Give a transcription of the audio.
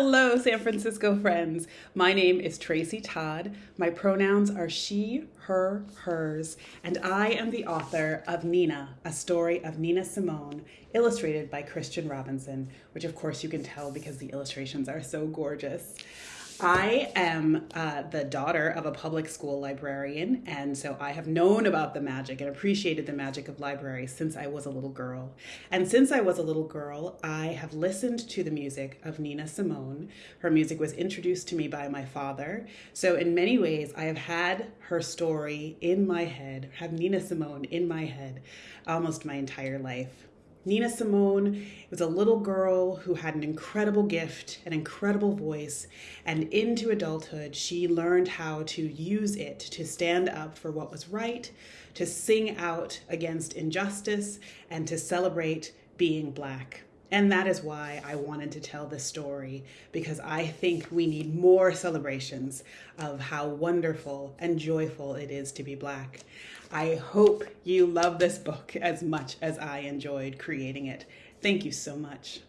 Hello, San Francisco friends. My name is Traci Todd. My pronouns are she, her, hers, and I am the author of Nina, a story of Nina Simone, illustrated by Christian Robinson, which of course you can tell because the illustrations are so gorgeous. I am uh, the daughter of a public school librarian, and so I have known about the magic and appreciated the magic of libraries since I was a little girl. And since I was a little girl, I have listened to the music of Nina Simone. Her music was introduced to me by my father. So, in many ways, I have had her story in my head, have Nina Simone in my head almost my entire life. Nina Simone was a little girl who had an incredible gift, an incredible voice, and into adulthood, she learned how to use it to stand up for what was right, to sing out against injustice, and to celebrate being Black. And that is why I wanted to tell this story because I think we need more celebrations of how wonderful and joyful it is to be Black. I hope you love this book as much as I enjoyed creating it. Thank you so much.